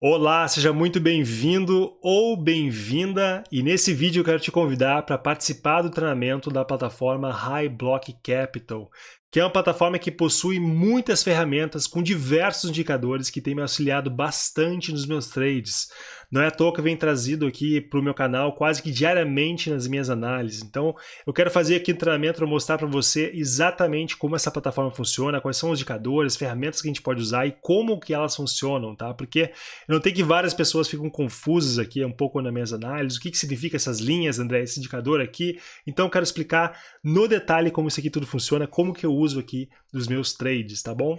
Olá, seja muito bem-vindo ou bem-vinda e nesse vídeo eu quero te convidar para participar do treinamento da plataforma High Block Capital que é uma plataforma que possui muitas ferramentas com diversos indicadores que tem me auxiliado bastante nos meus trades. Não é à toa que trazido aqui para o meu canal quase que diariamente nas minhas análises. Então, eu quero fazer aqui um treinamento para mostrar para você exatamente como essa plataforma funciona, quais são os indicadores, ferramentas que a gente pode usar e como que elas funcionam, tá? Porque eu notei que várias pessoas ficam confusas aqui um pouco nas minhas análises, o que, que significa essas linhas, André, esse indicador aqui. Então, eu quero explicar no detalhe como isso aqui tudo funciona, como que eu uso aqui dos meus trades, tá bom?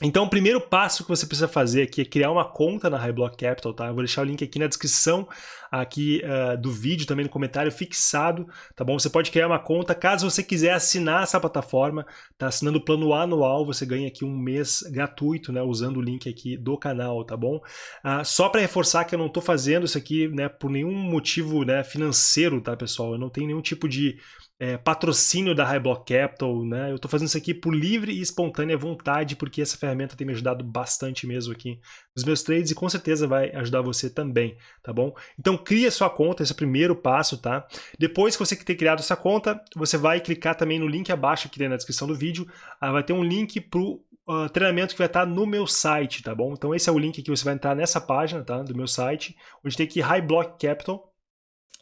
Então, o primeiro passo que você precisa fazer aqui é criar uma conta na Highblock Capital, tá? Eu vou deixar o link aqui na descrição aqui uh, do vídeo, também no comentário fixado, tá bom? Você pode criar uma conta, caso você quiser assinar essa plataforma, tá? Assinando o plano anual, você ganha aqui um mês gratuito, né? Usando o link aqui do canal, tá bom? Uh, só para reforçar que eu não estou fazendo isso aqui, né? Por nenhum motivo né, financeiro, tá, pessoal? Eu não tenho nenhum tipo de é, patrocínio da High Block Capital, né? Eu estou fazendo isso aqui por livre e espontânea vontade, porque essa ferramenta tem me ajudado bastante mesmo aqui nos meus trades e com certeza vai ajudar você também, tá bom? Então cria sua conta, esse é o primeiro passo, tá? Depois que você ter criado essa conta, você vai clicar também no link abaixo aqui na descrição do vídeo, ah, vai ter um link para o Uh, ah, treinamento que vai estar no meu site, tá bom? Então esse é o link que você vai entrar nessa página, tá? Do meu site, onde tem aqui High Block Capital.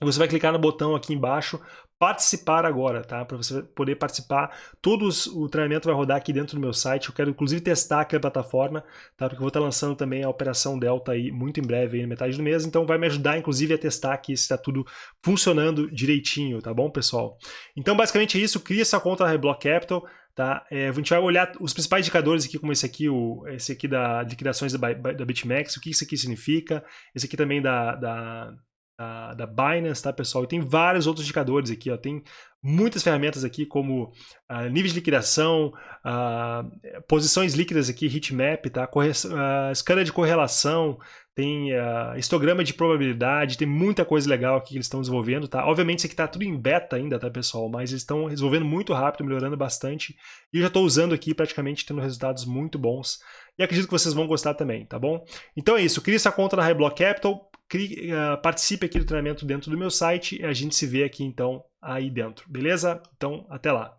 Você vai clicar no botão aqui embaixo participar agora, tá? Para você poder participar. Todos o treinamento vai rodar aqui dentro do meu site. Eu quero inclusive testar aqui a plataforma, tá? Porque eu vou estar lançando também a operação Delta aí muito em breve, aí, na metade do mês. Então vai me ajudar inclusive a testar aqui se está tudo funcionando direitinho, tá bom, pessoal? Então basicamente é isso. Cria essa conta na Reblock Capital. Tá? É, a gente vai olhar os principais indicadores aqui, como esse aqui, o, esse aqui da liquidações da, da BitMEX, o que isso aqui significa, esse aqui também da, da da, da Binance, tá, pessoal? E tem vários outros indicadores aqui, ó. Tem muitas ferramentas aqui, como uh, níveis de liquidação, uh, posições líquidas aqui, heatmap, tá? Corre uh, escala de correlação, tem histograma de probabilidade, tem muita coisa legal aqui que eles estão desenvolvendo, tá? Obviamente isso aqui está tudo em beta ainda, tá, pessoal? Mas eles estão resolvendo muito rápido, melhorando bastante. E eu já estou usando aqui, praticamente tendo resultados muito bons. E acredito que vocês vão gostar também, tá bom? Então é isso, crie essa conta na Highblock Capital, uh, participe aqui do treinamento dentro do meu site e a gente se vê aqui então aí dentro, beleza? Então, até lá!